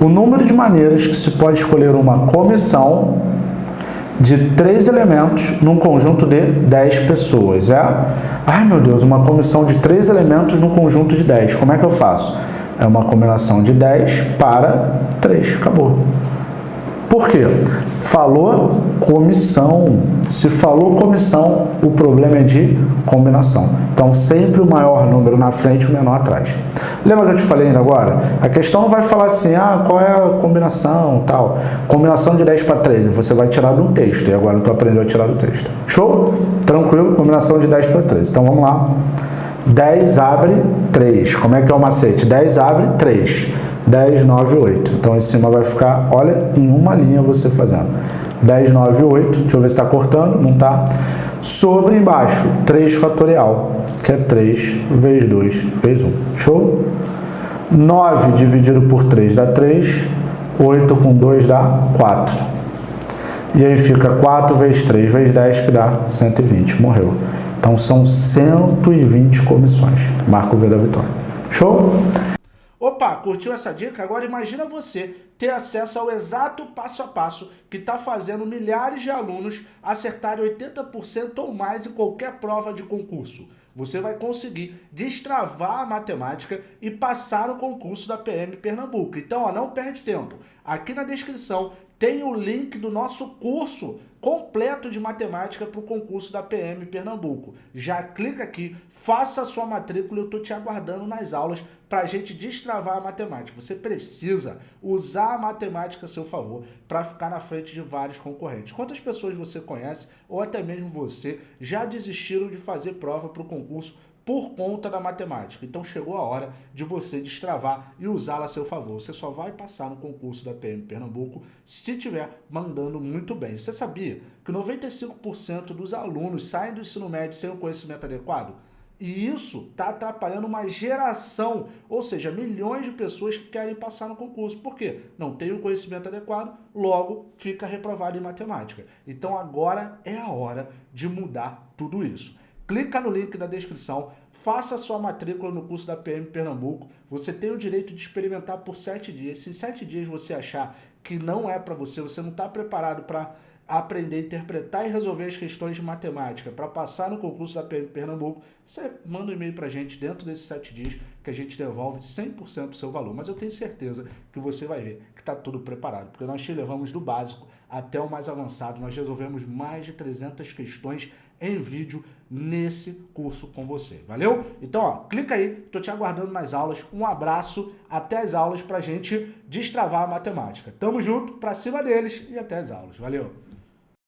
o número de maneiras que se pode escolher uma comissão de três elementos num conjunto de 10 pessoas. É? Ai meu Deus, uma comissão de três elementos num conjunto de 10. Como é que eu faço? É uma combinação de 10 para 3. Acabou. Por quê? Falou comissão. Se falou comissão, o problema é de combinação. Então, sempre o maior número na frente o menor atrás. Lembra que eu te falei ainda agora? A questão não vai falar assim, ah, qual é a combinação tal. Combinação de 10 para 13, você vai tirar um texto. E agora tu aprendeu a tirar do texto. Show? Tranquilo? Combinação de 10 para 13. Então, vamos lá. 10 abre 3. Como é que é o macete? 10 abre 3. 10, 9, 8. Então, em cima vai ficar, olha, em uma linha você fazendo. 10, 9, 8. Deixa eu ver se está cortando. Não está. Sobre embaixo, 3 fatorial, que é 3 vezes 2 vezes 1. Show? 9 dividido por 3 dá 3. 8 com 2 dá 4. E aí fica 4 vezes 3 vezes 10, que dá 120. Morreu. Então, são 120 comissões. Marco V da vitória. Show? Opa, curtiu essa dica? Agora imagina você ter acesso ao exato passo a passo que está fazendo milhares de alunos acertarem 80% ou mais em qualquer prova de concurso. Você vai conseguir destravar a matemática e passar no concurso da PM Pernambuco. Então, ó, não perde tempo. Aqui na descrição tem o link do nosso curso completo de matemática para o concurso da PM Pernambuco. Já clica aqui, faça a sua matrícula, eu estou te aguardando nas aulas para a gente destravar a matemática. Você precisa usar a matemática a seu favor para ficar na frente de vários concorrentes. Quantas pessoas você conhece, ou até mesmo você, já desistiram de fazer prova para o concurso por conta da matemática. Então chegou a hora de você destravar e usá-la a seu favor. Você só vai passar no concurso da PM Pernambuco se estiver mandando muito bem. Você sabia que 95% dos alunos saem do ensino médio sem o conhecimento adequado? E isso está atrapalhando uma geração, ou seja, milhões de pessoas que querem passar no concurso. Por quê? Não tem o conhecimento adequado, logo fica reprovado em matemática. Então agora é a hora de mudar tudo isso clica no link da descrição, faça sua matrícula no curso da PM Pernambuco. Você tem o direito de experimentar por sete dias. Se em sete dias você achar que não é para você, você não está preparado para aprender interpretar e resolver as questões de matemática para passar no concurso da PM Pernambuco, você manda um e-mail para a gente dentro desses sete dias que a gente devolve 100% do seu valor. Mas eu tenho certeza que você vai ver que está tudo preparado, porque nós te levamos do básico até o mais avançado. Nós resolvemos mais de 300 questões em vídeo nesse curso com você. Valeu? Então, ó, clica aí, tô te aguardando nas aulas. Um abraço, até as aulas pra gente destravar a matemática. Tamo junto, pra cima deles e até as aulas. Valeu!